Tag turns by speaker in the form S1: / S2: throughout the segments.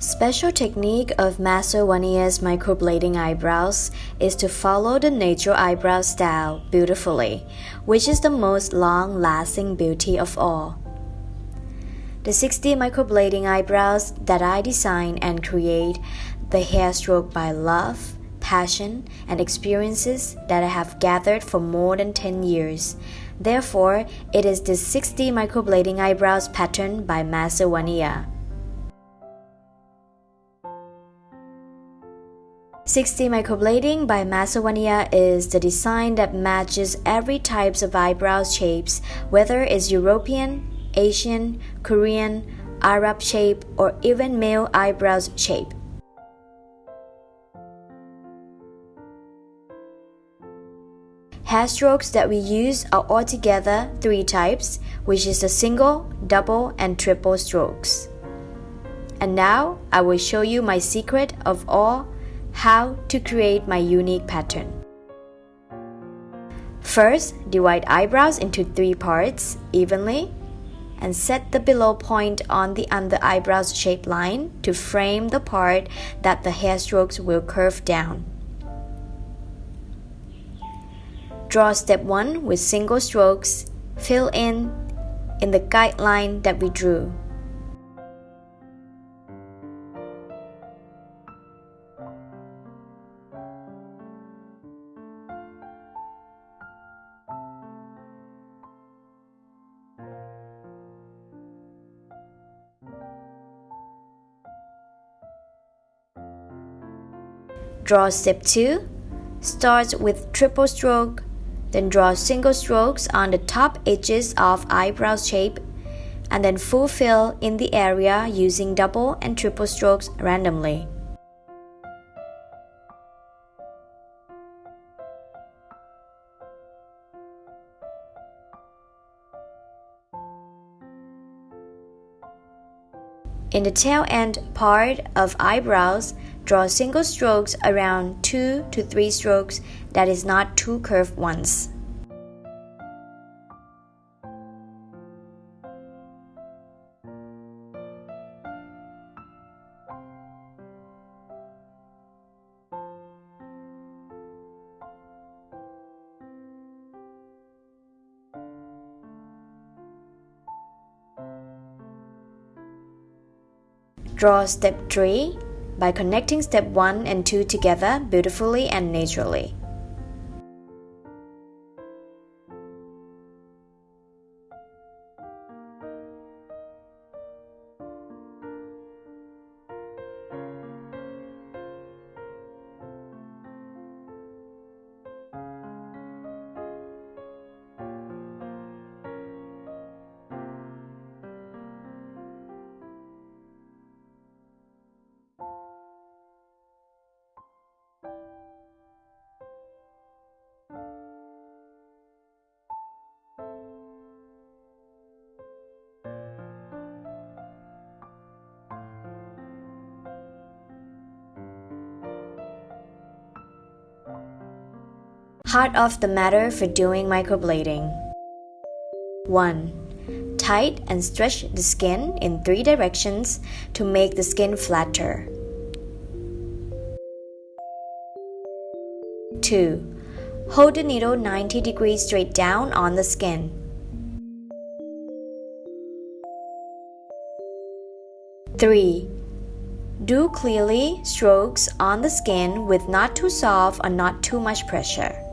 S1: Special technique of Master Vanier's microblading eyebrows is to follow the natural eyebrow style beautifully, which is the most long-lasting beauty of all. The 6D microblading eyebrows that I design and create, the hair stroke by love, passion, and experiences that I have gathered for more than 10 years. Therefore, it is the 6D microblading eyebrows pattern by Master Vanier. 6D microblading by Master is the design that matches every types of eyebrow shapes, whether it's European, Asian, Korean, Arab shape, or even male eyebrows shape. Hair strokes that we use are altogether three types, which is the single, double, and triple strokes. And now I will show you my secret of all how to create my unique pattern. First, divide eyebrows into three parts evenly and set the below point on the under eyebrows shape line to frame the part that the hair strokes will curve down. Draw step 1 with single strokes, fill in in the guideline that we drew. Draw step 2. Start with triple stroke, then draw single strokes on the top edges of eyebrow shape, and then fulfill in the area using double and triple strokes randomly. In the tail end part of eyebrows, Draw single strokes around 2 to 3 strokes that is not two curved ones. Draw step 3 by connecting step 1 and 2 together beautifully and naturally. Heart of the matter for doing microblading 1. Tight and stretch the skin in three directions to make the skin flatter. 2. Hold the needle 90 degrees straight down on the skin. 3. Do clearly strokes on the skin with not too soft or not too much pressure.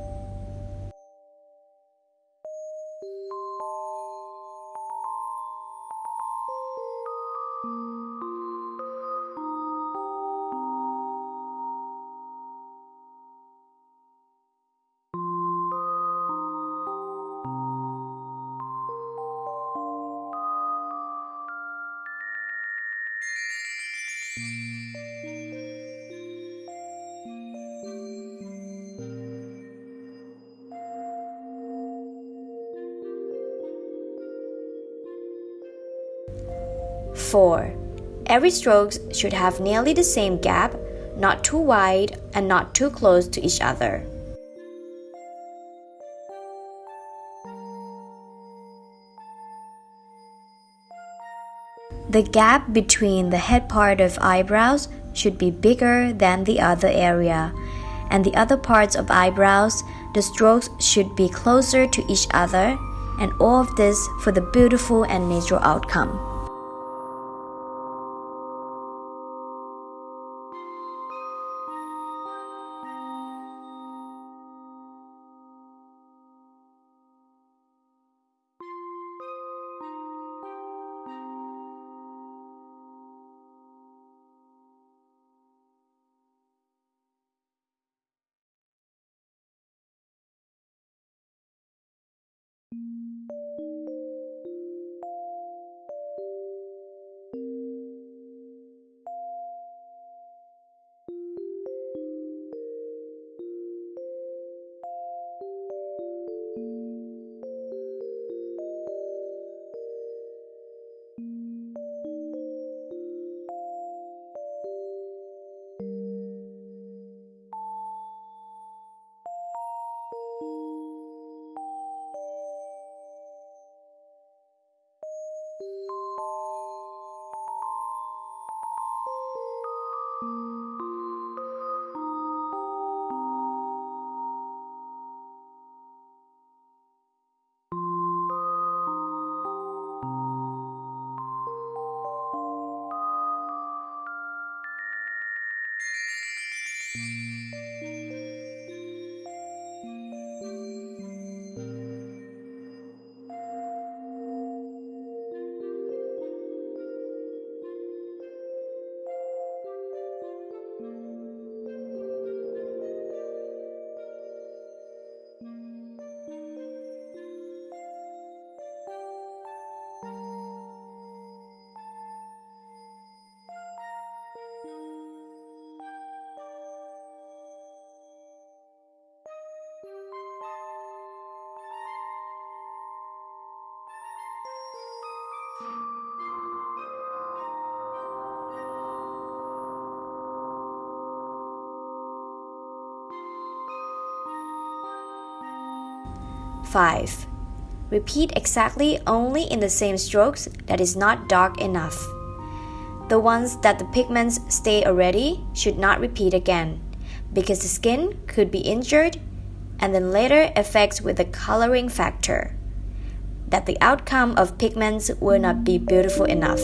S1: Four. Every stroke should have nearly the same gap, not too wide and not too close to each other. The gap between the head part of eyebrows should be bigger than the other area, and the other parts of eyebrows, the strokes should be closer to each other, and all of this for the beautiful and natural outcome. Five. Repeat exactly only in the same strokes that is not dark enough. The ones that the pigments stay already should not repeat again, because the skin could be injured and then later affects with the coloring factor. That the outcome of pigments will not be beautiful enough.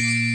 S1: Música